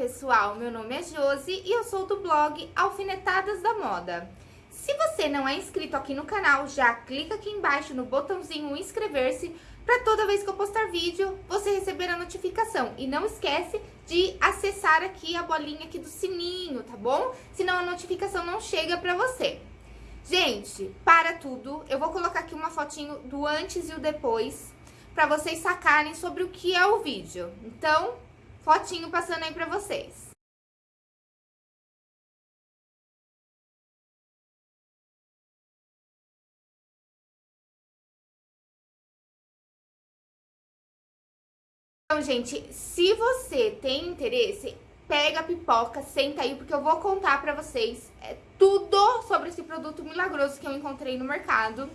pessoal, meu nome é Josi e eu sou do blog Alfinetadas da Moda. Se você não é inscrito aqui no canal, já clica aqui embaixo no botãozinho inscrever-se para toda vez que eu postar vídeo, você receber a notificação. E não esquece de acessar aqui a bolinha aqui do sininho, tá bom? Senão a notificação não chega para você. Gente, para tudo, eu vou colocar aqui uma fotinho do antes e o depois para vocês sacarem sobre o que é o vídeo. Então, fotinho passando aí pra vocês. Então, gente, se você tem interesse, pega a pipoca, senta aí, porque eu vou contar pra vocês é, tudo sobre esse produto milagroso que eu encontrei no mercado.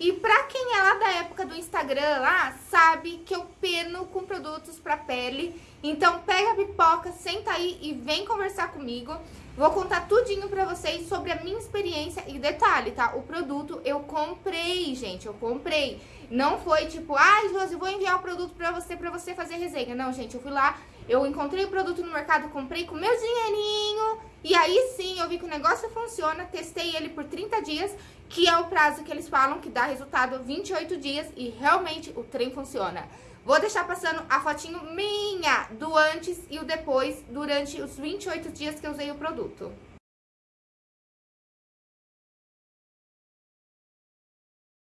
E pra quem é lá da época do Instagram lá, sabe que eu peno com produtos pra pele. Então pega a pipoca, senta aí e vem conversar comigo. Vou contar tudinho pra vocês sobre a minha experiência. E detalhe, tá? O produto eu comprei, gente, eu comprei. Não foi tipo, ai, Josi, vou enviar o produto pra você, pra você fazer resenha. Não, gente, eu fui lá, eu encontrei o produto no mercado, comprei com meu dinheirinho. E aí sim, eu vi que o negócio funciona, testei ele por 30 dias que é o prazo que eles falam que dá resultado 28 dias e realmente o trem funciona. Vou deixar passando a fotinho minha do antes e o depois durante os 28 dias que eu usei o produto.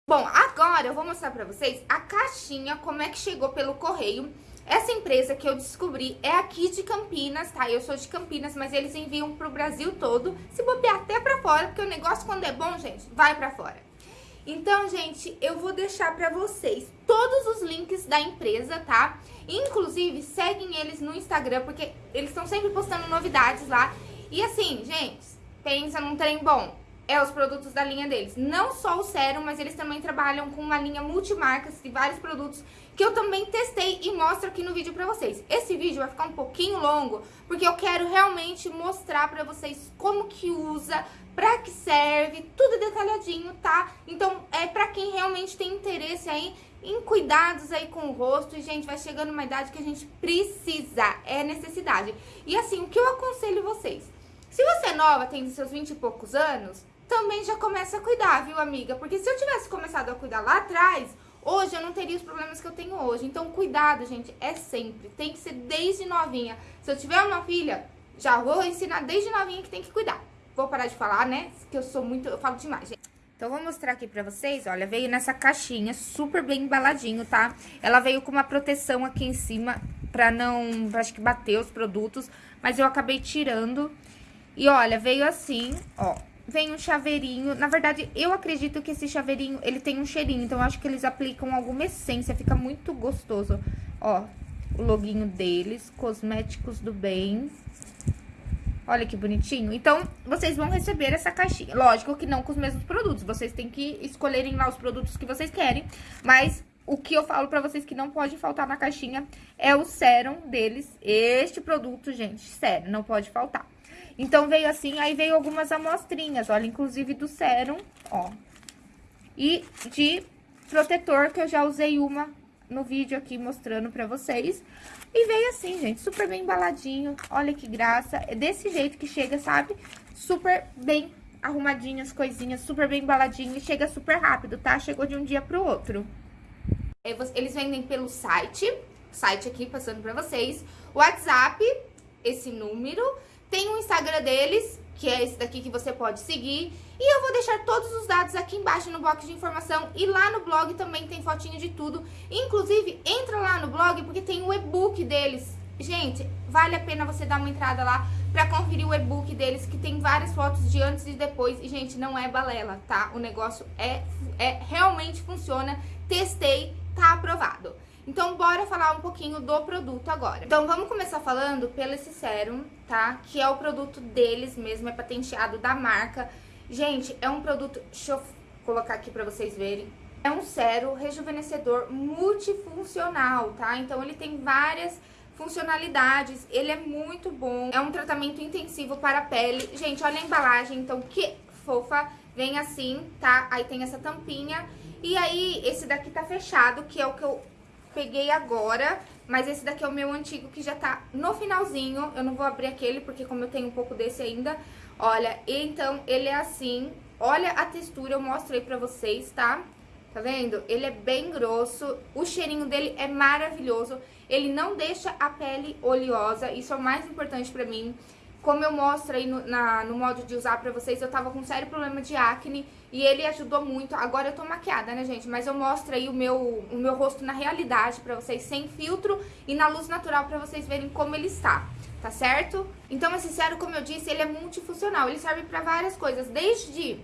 Bom, agora eu vou mostrar pra vocês a caixinha, como é que chegou pelo correio. Essa empresa que eu descobri é aqui de Campinas, tá? Eu sou de Campinas, mas eles enviam pro Brasil todo, se bobear até pra fora, porque o negócio quando é bom, gente, vai pra fora. Então, gente, eu vou deixar pra vocês todos os links da empresa, tá? Inclusive, seguem eles no Instagram, porque eles estão sempre postando novidades lá. E assim, gente, pensa num trem bom é os produtos da linha deles. Não só o sérum, mas eles também trabalham com uma linha multimarcas de vários produtos que eu também testei e mostro aqui no vídeo pra vocês. Esse vídeo vai ficar um pouquinho longo, porque eu quero realmente mostrar pra vocês como que usa, pra que serve, tudo detalhadinho, tá? Então, é pra quem realmente tem interesse aí em cuidados aí com o rosto. E, gente, vai chegando uma idade que a gente precisa, é necessidade. E assim, o que eu aconselho vocês? Se você é nova, tem seus 20 e poucos anos, também já começa a cuidar, viu, amiga? Porque se eu tivesse começado a cuidar lá atrás, hoje eu não teria os problemas que eu tenho hoje. Então, cuidado, gente, é sempre. Tem que ser desde novinha. Se eu tiver uma filha, já vou ensinar desde novinha que tem que cuidar. Vou parar de falar, né? Que eu sou muito... Eu falo demais, gente. Então, vou mostrar aqui pra vocês, olha, veio nessa caixinha super bem embaladinho, tá? Ela veio com uma proteção aqui em cima pra não, acho que bater os produtos, mas eu acabei tirando. E olha, veio assim, ó, vem um chaveirinho. Na verdade, eu acredito que esse chaveirinho, ele tem um cheirinho. Então, acho que eles aplicam alguma essência. Fica muito gostoso. Ó, o loginho deles. Cosméticos do bem. Olha que bonitinho. Então, vocês vão receber essa caixinha. Lógico que não com os mesmos produtos. Vocês têm que escolherem lá os produtos que vocês querem. Mas o que eu falo pra vocês que não pode faltar na caixinha é o sérum deles. Este produto, gente, sério, não pode faltar. Então, veio assim, aí veio algumas amostrinhas, olha, inclusive do sérum, ó. E de protetor, que eu já usei uma no vídeo aqui mostrando pra vocês. E veio assim, gente, super bem embaladinho, olha que graça. É desse jeito que chega, sabe? Super bem arrumadinho as coisinhas, super bem embaladinho e chega super rápido, tá? Chegou de um dia pro outro. É, eles vendem pelo site, site aqui passando pra vocês, WhatsApp, esse número tem o Instagram deles, que é esse daqui que você pode seguir. E eu vou deixar todos os dados aqui embaixo no box de informação. E lá no blog também tem fotinho de tudo. Inclusive, entra lá no blog porque tem o e-book deles. Gente, vale a pena você dar uma entrada lá pra conferir o e-book deles, que tem várias fotos de antes e depois. E, gente, não é balela, tá? O negócio é, é realmente funciona. Testei, tá aprovado. Então, bora falar um pouquinho do produto agora. Então, vamos começar falando pelo esse sérum, tá? Que é o produto deles mesmo, é patenteado da marca. Gente, é um produto... Deixa eu colocar aqui pra vocês verem. É um sérum rejuvenescedor multifuncional, tá? Então, ele tem várias funcionalidades, ele é muito bom. É um tratamento intensivo para a pele. Gente, olha a embalagem, então, que fofa. Vem assim, tá? Aí tem essa tampinha. E aí, esse daqui tá fechado, que é o que eu peguei agora, Mas esse daqui é o meu antigo que já tá no finalzinho. Eu não vou abrir aquele, porque como eu tenho um pouco desse ainda, olha, então ele é assim. Olha a textura, eu mostro aí pra vocês, tá? Tá vendo? Ele é bem grosso, o cheirinho dele é maravilhoso. Ele não deixa a pele oleosa, isso é o mais importante pra mim. Como eu mostro aí no, na, no modo de usar pra vocês, eu tava com um sério problema de acne e ele ajudou muito. Agora eu tô maquiada, né, gente? Mas eu mostro aí o meu, o meu rosto na realidade pra vocês, sem filtro e na luz natural pra vocês verem como ele está, tá certo? Então esse sérum, como eu disse, ele é multifuncional. Ele serve pra várias coisas, desde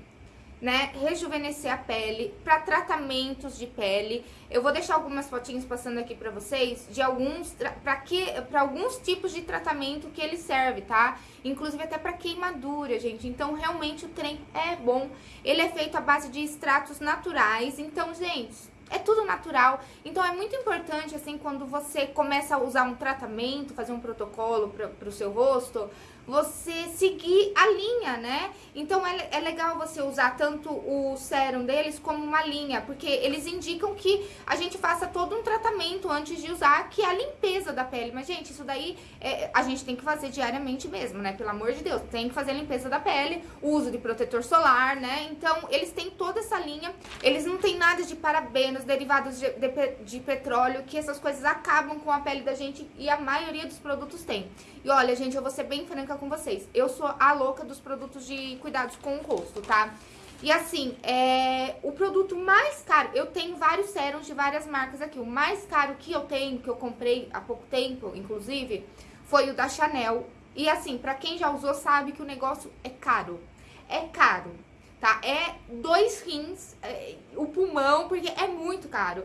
né, rejuvenescer a pele, para tratamentos de pele. Eu vou deixar algumas fotinhas passando aqui para vocês de alguns para que para alguns tipos de tratamento que ele serve, tá? Inclusive até para queimadura, gente. Então realmente o trem é bom. Ele é feito à base de extratos naturais. Então, gente, é tudo natural. Então é muito importante, assim, quando você começa a usar um tratamento, fazer um protocolo para o seu rosto, você seguir a linha, né? Então é, é legal você usar tanto o sérum deles como uma linha, porque eles indicam que a gente faça todo um tratamento antes de usar, que é a limpeza da pele. Mas, gente, isso daí é, a gente tem que fazer diariamente mesmo, né? Pelo amor de Deus, tem que fazer a limpeza da pele, uso de protetor solar, né? Então, eles têm toda essa linha, eles não têm nada de parabenos, derivados de, de, de petróleo, que essas coisas acabam com a pele da gente e a maioria dos produtos tem. E olha, gente, eu vou ser bem com vocês. Eu sou a louca dos produtos de cuidados com o rosto, tá? E assim, é, o produto mais caro, eu tenho vários sérums de várias marcas aqui. O mais caro que eu tenho, que eu comprei há pouco tempo, inclusive, foi o da Chanel. E assim, pra quem já usou sabe que o negócio é caro. É caro, tá? É dois rins, é, o pulmão, porque é muito caro.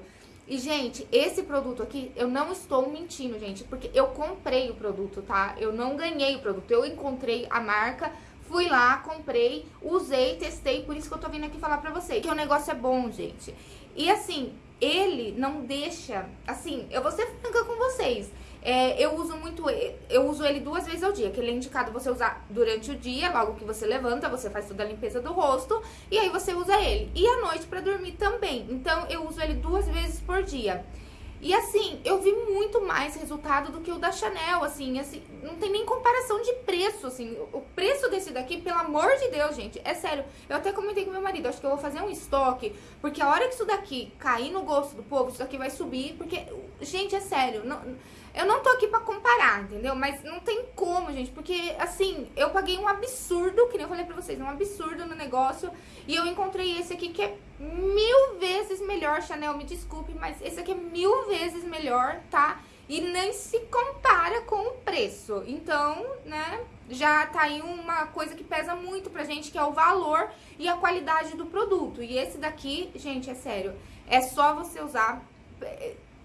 E, gente, esse produto aqui, eu não estou mentindo, gente, porque eu comprei o produto, tá? Eu não ganhei o produto, eu encontrei a marca, fui lá, comprei, usei, testei, por isso que eu tô vindo aqui falar pra vocês. Que o negócio é bom, gente. E, assim, ele não deixa, assim, eu vou ser franca com vocês. É, eu uso muito, eu uso ele duas vezes ao dia, que ele é indicado você usar durante o dia, logo que você levanta, você faz toda a limpeza do rosto, e aí você usa ele. E à noite para dormir também. Então eu uso ele duas vezes por dia. E assim, eu vi muito mais resultado do que o da Chanel, assim, assim, não tem nem comparação de preço, assim. O preço desse daqui, pelo amor de Deus, gente, é sério. Eu até comentei com meu marido, acho que eu vou fazer um estoque, porque a hora que isso daqui cair no gosto do povo, isso daqui vai subir, porque, gente, é sério, não eu não tô aqui pra comparar, entendeu? Mas não tem como, gente, porque, assim, eu paguei um absurdo, que nem eu falei pra vocês, um absurdo no negócio, e eu encontrei esse aqui que é mil vezes melhor, Chanel, me desculpe, mas esse aqui é mil vezes melhor, tá? E nem se compara com o preço. Então, né, já tá aí uma coisa que pesa muito pra gente, que é o valor e a qualidade do produto. E esse daqui, gente, é sério, é só você usar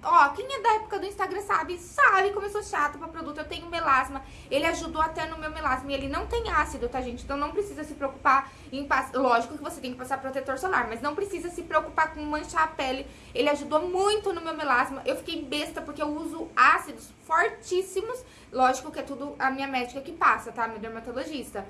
Ó, quem é da época do Instagram sabe, sabe como eu sou chata pra produto. Eu tenho melasma, ele ajudou até no meu melasma e ele não tem ácido, tá, gente? Então não precisa se preocupar em. Lógico que você tem que passar protetor solar, mas não precisa se preocupar com manchar a pele. Ele ajudou muito no meu melasma. Eu fiquei besta porque eu uso ácidos fortíssimos. Lógico que é tudo a minha médica que passa, tá? Meu dermatologista.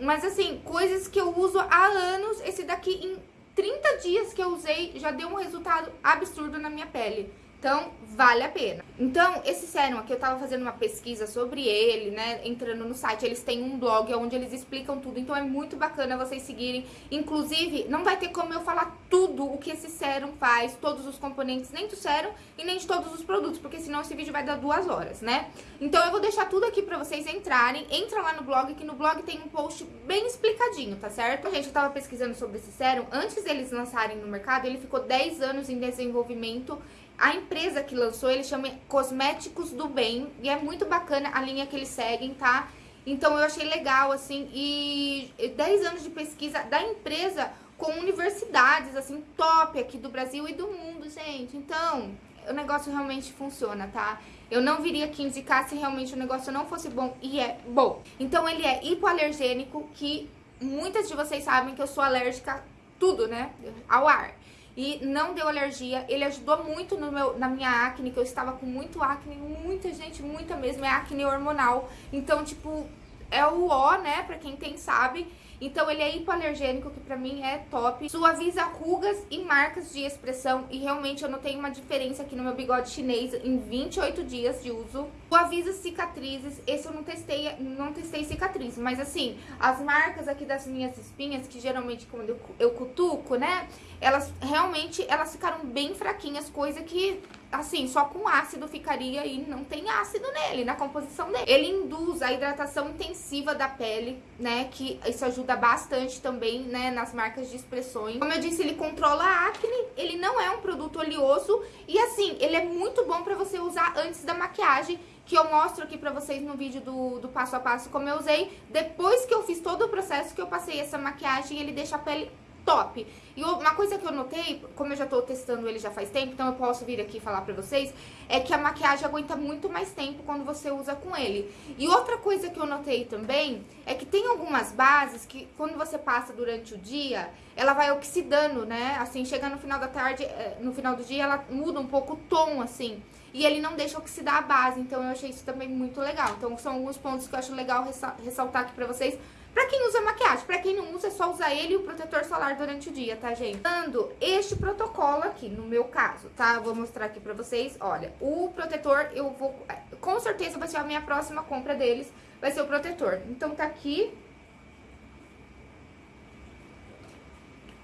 Mas assim, coisas que eu uso há anos, esse daqui em 30 dias que eu usei já deu um resultado absurdo na minha pele. Então, vale a pena. Então, esse sérum aqui, eu tava fazendo uma pesquisa sobre ele, né? Entrando no site, eles têm um blog onde eles explicam tudo. Então, é muito bacana vocês seguirem. Inclusive, não vai ter como eu falar tudo o que esse sérum faz, todos os componentes, nem do sérum e nem de todos os produtos, porque senão esse vídeo vai dar duas horas, né? Então, eu vou deixar tudo aqui pra vocês entrarem. Entra lá no blog, que no blog tem um post bem explicadinho, tá certo? Gente, eu tava pesquisando sobre esse sérum. Antes deles lançarem no mercado, ele ficou 10 anos em desenvolvimento a empresa que lançou, ele chama Cosméticos do Bem, e é muito bacana a linha que eles seguem, tá? Então eu achei legal, assim, e 10 anos de pesquisa da empresa com universidades, assim, top aqui do Brasil e do mundo, gente. Então, o negócio realmente funciona, tá? Eu não viria aqui indicar se realmente o negócio não fosse bom, e é bom. Então, ele é hipoalergênico, que muitas de vocês sabem que eu sou alérgica tudo, né? Ao ar e não deu alergia. Ele ajudou muito meu, na minha acne, que eu estava com muito acne, muita gente, muita mesmo, é acne hormonal. Então, tipo, é o ó, né, pra quem tem sabe. Então ele é hipoalergênico, que pra mim é top. Suaviza rugas e marcas de expressão. E realmente eu notei uma diferença aqui no meu bigode chinês em 28 dias de uso. Suaviza cicatrizes. Esse eu não testei, não testei cicatriz. Mas assim, as marcas aqui das minhas espinhas, que geralmente quando eu, eu cutuco, né? Elas realmente, elas ficaram bem fraquinhas. Coisa que assim, só com ácido ficaria e não tem ácido nele, na composição dele. Ele induz a hidratação intensiva da pele, né, que isso ajuda bastante também, né, nas marcas de expressões. Como eu disse, ele controla a acne, ele não é um produto oleoso e assim, ele é muito bom pra você usar antes da maquiagem, que eu mostro aqui pra vocês no vídeo do, do passo a passo como eu usei. Depois que eu fiz todo o processo que eu passei essa maquiagem, ele deixa a pele top. E uma coisa que eu notei, como eu já tô testando ele já faz tempo, então eu posso vir aqui falar pra vocês, é que a maquiagem aguenta muito mais tempo quando você usa com ele. E outra coisa que eu notei também, é que tem algumas bases que quando você passa durante o dia, ela vai oxidando, né? Assim, chega no final da tarde, eh, no final do dia, ela muda um pouco o tom, assim. E ele não deixa oxidar a base, então eu achei isso também muito legal. Então são alguns pontos que eu acho legal ressaltar aqui pra vocês, Pra quem usa maquiagem, pra quem não usa, é só usar ele e o protetor solar durante o dia, tá, gente? Dando este protocolo aqui, no meu caso, tá? Vou mostrar aqui pra vocês. Olha, o protetor, eu vou... Com certeza vai ser a minha próxima compra deles, vai ser o protetor. Então, tá aqui.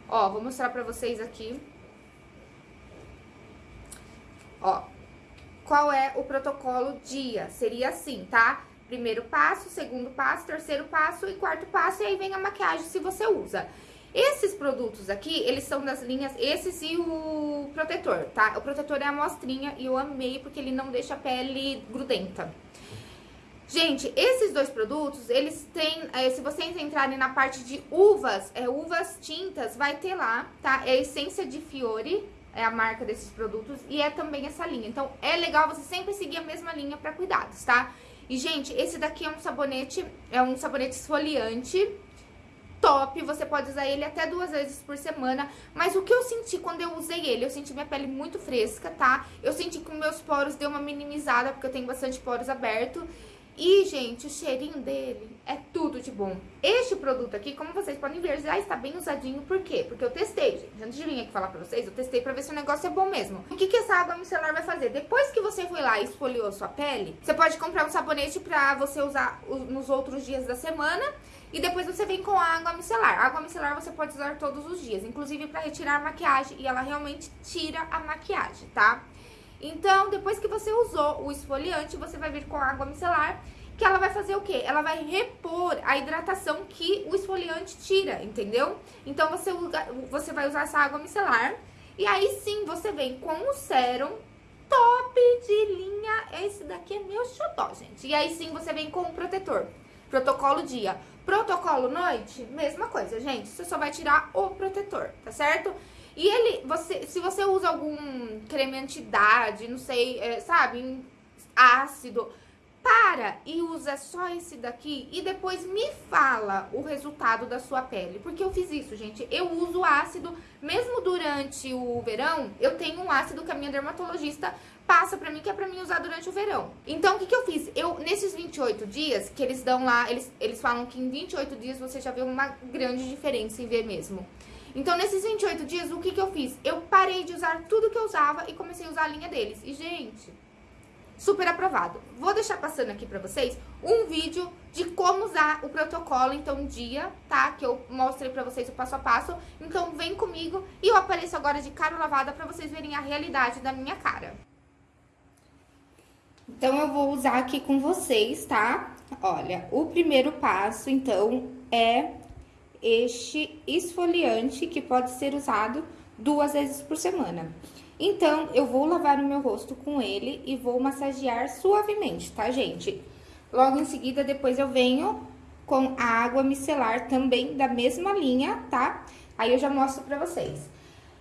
Ó, vou mostrar pra vocês aqui. Ó, qual é o protocolo dia? Seria assim, tá? Primeiro passo, segundo passo, terceiro passo e quarto passo, e aí vem a maquiagem se você usa. Esses produtos aqui, eles são das linhas, esses e o protetor, tá? O protetor é a amostrinha e eu amei porque ele não deixa a pele grudenta. Gente, esses dois produtos, eles têm, é, se vocês entrarem na parte de uvas, é, uvas tintas, vai ter lá, tá? É a essência de Fiore, é a marca desses produtos, e é também essa linha. Então, é legal você sempre seguir a mesma linha para cuidados, tá? E, gente, esse daqui é um sabonete, é um sabonete esfoliante top, você pode usar ele até duas vezes por semana, mas o que eu senti quando eu usei ele, eu senti minha pele muito fresca, tá? Eu senti que meus poros deu uma minimizada, porque eu tenho bastante poros abertos, e, gente, o cheirinho dele é tudo de bom. Este produto aqui, como vocês podem ver, já está bem usadinho. Por quê? Porque eu testei, gente. Antes de vir aqui falar pra vocês, eu testei pra ver se o negócio é bom mesmo. O que, que essa água micelar vai fazer? Depois que você foi lá e esfoliou sua pele, você pode comprar um sabonete pra você usar nos outros dias da semana. E depois você vem com a água micelar. A água micelar você pode usar todos os dias, inclusive pra retirar a maquiagem. E ela realmente tira a maquiagem, tá? Então, depois que você usou o esfoliante, você vai vir com a água micelar, que ela vai fazer o quê? Ela vai repor a hidratação que o esfoliante tira, entendeu? Então, você, você vai usar essa água micelar, e aí sim você vem com o sérum top de linha. Esse daqui é meu xodó, gente. E aí sim você vem com o protetor. Protocolo dia. Protocolo noite, mesma coisa, gente. Você só vai tirar o protetor, tá certo? E ele, você, se você usa algum creme anti-idade, não sei, é, sabe, ácido, para e usa só esse daqui e depois me fala o resultado da sua pele. Porque eu fiz isso, gente. Eu uso ácido, mesmo durante o verão, eu tenho um ácido que a minha dermatologista passa pra mim, que é pra mim usar durante o verão. Então, o que que eu fiz? Eu, nesses 28 dias, que eles dão lá, eles, eles falam que em 28 dias você já vê uma grande diferença em ver mesmo. Então, nesses 28 dias, o que que eu fiz? Eu parei de usar tudo que eu usava e comecei a usar a linha deles. E, gente, super aprovado. Vou deixar passando aqui pra vocês um vídeo de como usar o protocolo, então, dia, tá? Que eu mostrei pra vocês o passo a passo. Então, vem comigo e eu apareço agora de cara lavada pra vocês verem a realidade da minha cara. Então, eu vou usar aqui com vocês, tá? Olha, o primeiro passo, então, é este esfoliante que pode ser usado duas vezes por semana. Então, eu vou lavar o meu rosto com ele e vou massagear suavemente, tá, gente? Logo em seguida, depois eu venho com a água micelar também da mesma linha, tá? Aí eu já mostro pra vocês.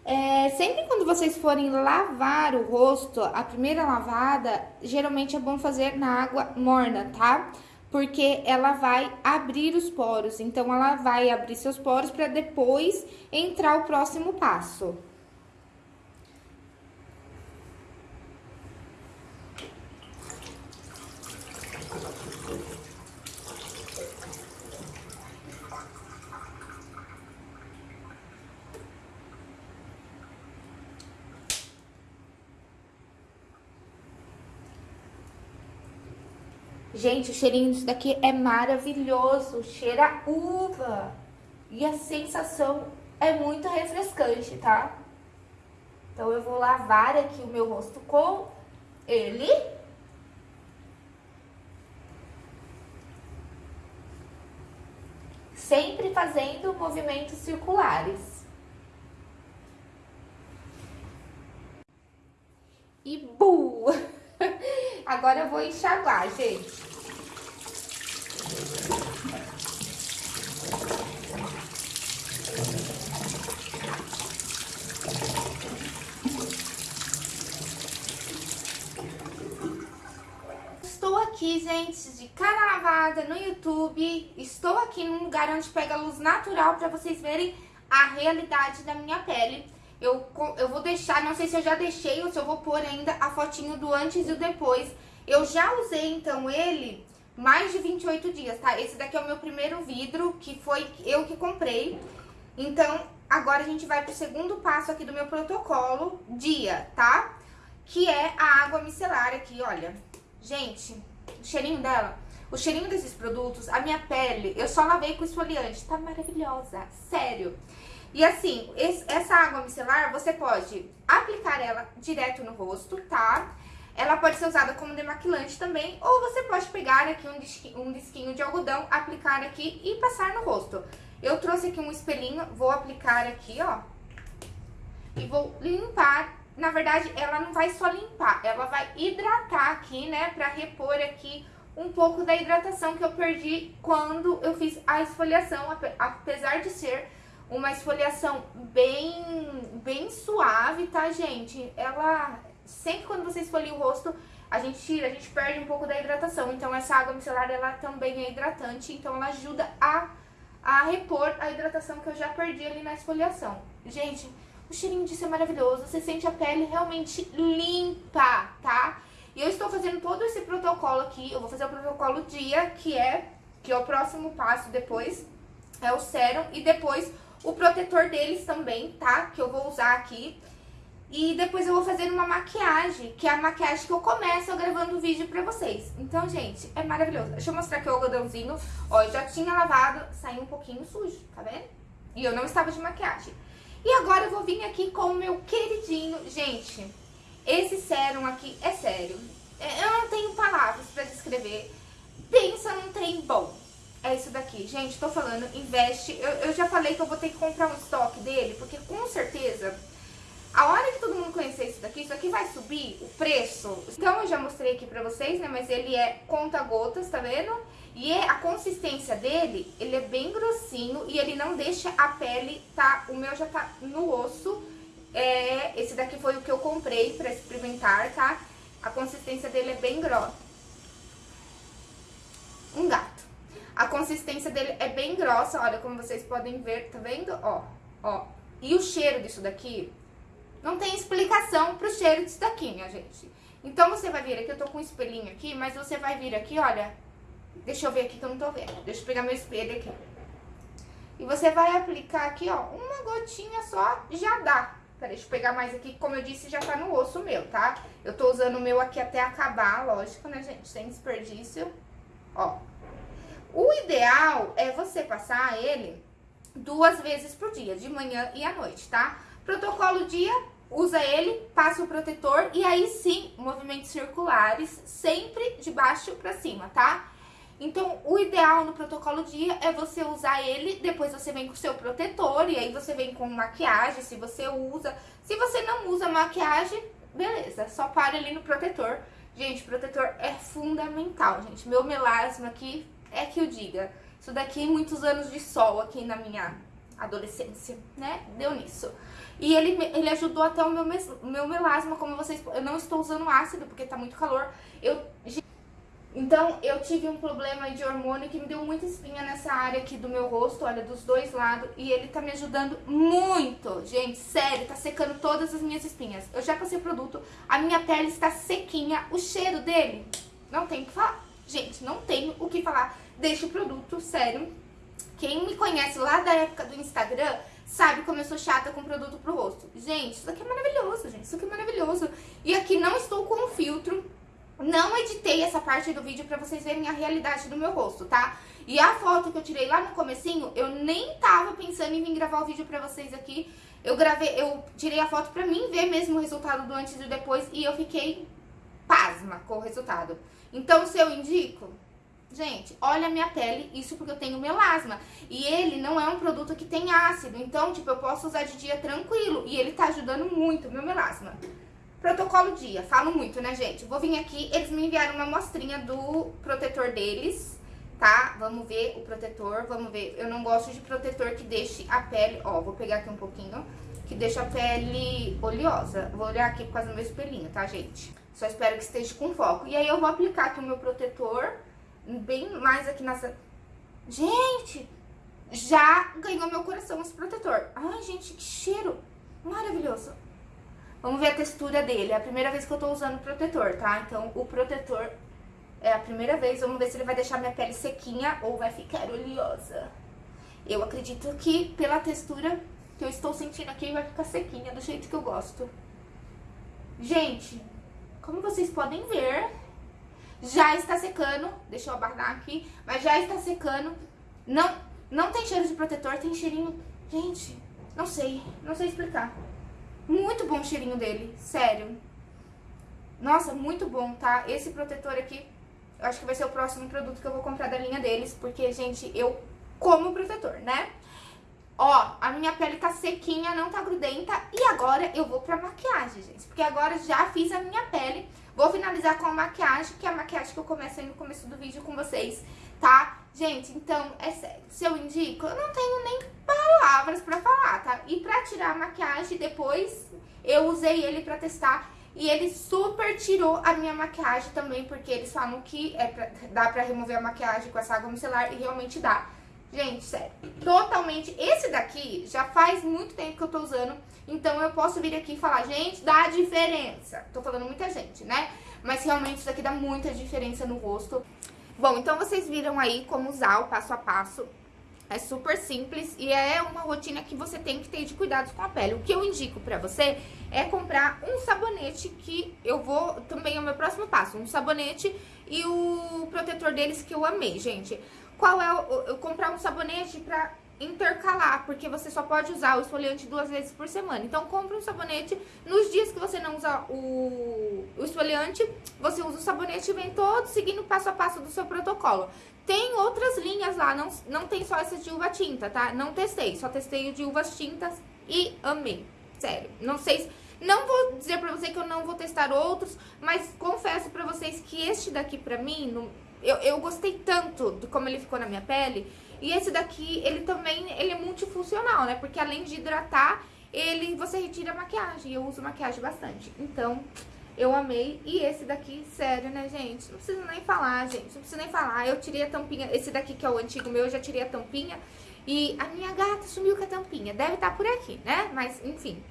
É, sempre quando vocês forem lavar o rosto, a primeira lavada, geralmente é bom fazer na água morna, tá? Tá? Porque ela vai abrir os poros. Então, ela vai abrir seus poros para depois entrar o próximo passo. Gente, o cheirinho disso daqui é maravilhoso, cheira uva. E a sensação é muito refrescante, tá? Então eu vou lavar aqui o meu rosto com ele. Sempre fazendo movimentos circulares. E bu! Agora eu vou enxaguar, gente. Estou aqui, gente, de cara lavada no Estou aqui num lugar onde pega luz natural para vocês verem a realidade da minha pele. Eu, eu vou deixar, não sei se eu já deixei ou se eu vou pôr ainda a fotinho do antes e o depois. Eu já usei, então, ele mais de 28 dias, tá? Esse daqui é o meu primeiro vidro, que foi eu que comprei. Então, agora a gente vai pro segundo passo aqui do meu protocolo, dia, tá? Que é a água micelar aqui, olha. Gente, o cheirinho dela, o cheirinho desses produtos, a minha pele, eu só lavei com esfoliante, tá maravilhosa, sério. E assim, esse, essa água micelar, você pode aplicar ela direto no rosto, tá? Ela pode ser usada como demaquilante também, ou você pode pegar aqui um disquinho, um disquinho de algodão, aplicar aqui e passar no rosto. Eu trouxe aqui um espelhinho, vou aplicar aqui, ó, e vou limpar. Na verdade, ela não vai só limpar, ela vai hidratar aqui, né, pra repor aqui um pouco da hidratação que eu perdi quando eu fiz a esfoliação, apesar de ser uma esfoliação bem, bem suave, tá, gente? Ela, sempre quando você esfolia o rosto, a gente tira, a gente perde um pouco da hidratação. Então, essa água micelar, ela também é hidratante, então ela ajuda a, a repor a hidratação que eu já perdi ali na esfoliação. Gente, o cheirinho disso é maravilhoso, você sente a pele realmente limpa, tá? E eu estou fazendo todo esse protocolo aqui, eu vou fazer o protocolo dia, que é, que é o próximo passo depois, é o sérum, e depois o protetor deles também, tá? Que eu vou usar aqui. E depois eu vou fazer uma maquiagem, que é a maquiagem que eu começo gravando o vídeo pra vocês. Então, gente, é maravilhoso. Deixa eu mostrar aqui o algodãozinho. Ó, eu já tinha lavado, saiu um pouquinho sujo, tá vendo? E eu não estava de maquiagem. E agora eu vou vir aqui com o meu queridinho. Gente, esse sérum aqui é sério. É, eu não tenho palavras pra descrever. Pensa num trem bom é isso daqui. Gente, tô falando, investe. Eu, eu já falei que eu vou ter que comprar um estoque dele, porque com certeza, a hora que todo mundo conhecer isso daqui, isso aqui vai subir o preço. Então eu já mostrei aqui pra vocês, né, mas ele é conta-gotas, tá vendo? E é, a consistência dele, ele é bem grossinho e ele não deixa a pele, tá? O meu já tá no osso. É, esse daqui foi o que eu comprei pra experimentar, tá? A consistência dele é bem grossa. Um gato. A consistência dele é bem grossa, olha, como vocês podem ver, tá vendo? Ó, ó. E o cheiro disso daqui, não tem explicação pro cheiro disso daqui, minha gente. Então, você vai vir aqui, eu tô com um espelhinho aqui, mas você vai vir aqui, olha, deixa eu ver aqui que eu não tô vendo. Deixa eu pegar meu espelho aqui. E você vai aplicar aqui, ó, uma gotinha só, já dá. Peraí, deixa eu pegar mais aqui, como eu disse, já tá no osso meu, tá? Eu tô usando o meu aqui até acabar, lógico, né, gente? Sem desperdício. Ó, o ideal é você passar ele duas vezes por dia, de manhã e à noite, tá? Protocolo dia, usa ele, passa o protetor e aí sim, movimentos circulares, sempre de baixo pra cima, tá? Então, o ideal no protocolo dia é você usar ele, depois você vem com o seu protetor e aí você vem com maquiagem, se você usa. Se você não usa maquiagem, beleza, só para ali no protetor. Gente, protetor é fundamental, gente. Meu melasma aqui é que eu diga. Isso daqui, muitos anos de sol aqui na minha adolescência, né? Deu nisso. E ele, ele ajudou até o meu, meu melasma, como vocês... Eu não estou usando ácido, porque tá muito calor. Eu... Então, eu tive um problema de hormônio que me deu muita espinha nessa área aqui do meu rosto, olha, dos dois lados. E ele tá me ajudando muito, gente, sério, tá secando todas as minhas espinhas. Eu já passei o produto, a minha pele está sequinha, o cheiro dele, não tem o que falar. Gente, não tenho o que falar deste produto, sério. Quem me conhece lá da época do Instagram sabe como eu sou chata com produto pro rosto. Gente, isso aqui é maravilhoso, gente. Isso aqui é maravilhoso. E aqui não estou com filtro. Não editei essa parte do vídeo pra vocês verem a realidade do meu rosto, tá? E a foto que eu tirei lá no comecinho, eu nem tava pensando em vir gravar o vídeo pra vocês aqui. Eu gravei, eu tirei a foto pra mim ver mesmo o resultado do antes e do depois e eu fiquei pasma com o resultado. Então, se eu indico, gente, olha a minha pele, isso porque eu tenho melasma. E ele não é um produto que tem ácido, então, tipo, eu posso usar de dia tranquilo. E ele tá ajudando muito meu melasma. Protocolo dia, falo muito, né, gente? Vou vir aqui, eles me enviaram uma amostrinha do protetor deles, tá? Vamos ver o protetor, vamos ver. Eu não gosto de protetor que deixe a pele, ó, vou pegar aqui um pouquinho, que deixa a pele oleosa. Vou olhar aqui por causa do meu espelhinho, tá, gente? Só espero que esteja com foco. E aí eu vou aplicar aqui o meu protetor, bem mais aqui nessa... Gente, já ganhou meu coração esse protetor. Ai, gente, que cheiro maravilhoso. Vamos ver a textura dele. É a primeira vez que eu tô usando protetor, tá? Então, o protetor é a primeira vez. Vamos ver se ele vai deixar minha pele sequinha ou vai ficar oleosa. Eu acredito que pela textura que eu estou sentindo aqui, vai ficar sequinha do jeito que eu gosto. Gente, como vocês podem ver, já está secando. Deixa eu abaixar aqui. Mas já está secando. Não, não tem cheiro de protetor, tem cheirinho... Gente, não sei. Não sei explicar. Muito bom o cheirinho dele, sério. Nossa, muito bom, tá? Esse protetor aqui, eu acho que vai ser o próximo produto que eu vou comprar da linha deles. Porque, gente, eu como protetor, né? Ó, a minha pele tá sequinha, não tá grudenta. E agora eu vou pra maquiagem, gente. Porque agora já fiz a minha pele. Vou finalizar com a maquiagem, que é a maquiagem que eu comecei no começo do vídeo com vocês, tá? Gente, então, é sério. Se eu indico, eu não tenho nem palavras pra falar, tá? E pra tirar a maquiagem, depois eu usei ele pra testar. E ele super tirou a minha maquiagem também, porque eles falam que é pra, dá pra remover a maquiagem com essa água micelar e realmente dá. Gente, sério, totalmente. Esse daqui já faz muito tempo que eu tô usando, então eu posso vir aqui e falar, gente, dá diferença. Tô falando muita gente, né? Mas realmente isso daqui dá muita diferença no rosto. Bom, então vocês viram aí como usar o passo a passo. É super simples e é uma rotina que você tem que ter de cuidados com a pele. O que eu indico pra você é comprar um sabonete que eu vou, também é o meu próximo passo, um sabonete e o protetor deles que eu amei, gente. Qual é o, comprar um sabonete pra intercalar, porque você só pode usar o esfoliante duas vezes por semana. Então, compre um sabonete, nos dias que você não usa o, o esfoliante, você usa o sabonete e vem todo seguindo passo a passo do seu protocolo. Tem outras linhas lá, não, não tem só essa de uva tinta, tá? Não testei, só testei o de uvas tintas e amei, sério. Não sei, não vou dizer pra você que eu não vou testar outros, mas confesso pra vocês que este daqui pra mim, eu, eu gostei tanto de como ele ficou na minha pele. E esse daqui, ele também, ele é multifuncional, né? Porque além de hidratar, ele, você retira a maquiagem. Eu uso maquiagem bastante. Então, eu amei. E esse daqui, sério, né, gente? Não preciso nem falar, gente. Não preciso nem falar. Eu tirei a tampinha. Esse daqui, que é o antigo meu, eu já tirei a tampinha. E a minha gata sumiu com a tampinha. Deve estar tá por aqui, né? Mas, enfim.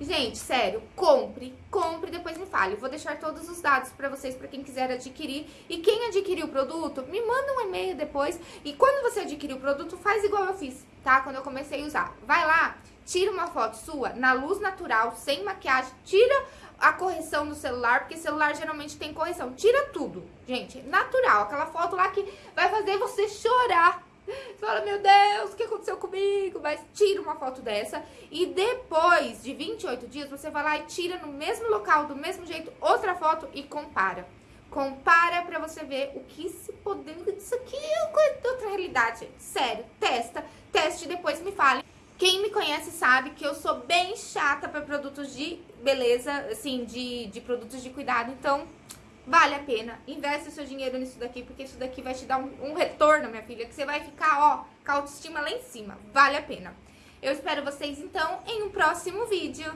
Gente, sério, compre, compre, depois me fale. Eu vou deixar todos os dados pra vocês, pra quem quiser adquirir. E quem adquirir o produto, me manda um e-mail depois. E quando você adquirir o produto, faz igual eu fiz, tá? Quando eu comecei a usar. Vai lá, tira uma foto sua na luz natural, sem maquiagem, tira a correção do celular, porque celular geralmente tem correção. Tira tudo, gente, natural. Aquela foto lá que vai fazer você chorar você fala, meu Deus, o que aconteceu comigo? Mas tira uma foto dessa e depois de 28 dias você vai lá e tira no mesmo local, do mesmo jeito, outra foto e compara. Compara pra você ver o que se podendo disso aqui é outra realidade. Sério, testa, teste e depois me fale. Quem me conhece sabe que eu sou bem chata pra produtos de beleza, assim, de, de produtos de cuidado, então Vale a pena. Investe seu dinheiro nisso daqui, porque isso daqui vai te dar um, um retorno, minha filha, que você vai ficar, ó, com a autoestima lá em cima. Vale a pena. Eu espero vocês, então, em um próximo vídeo.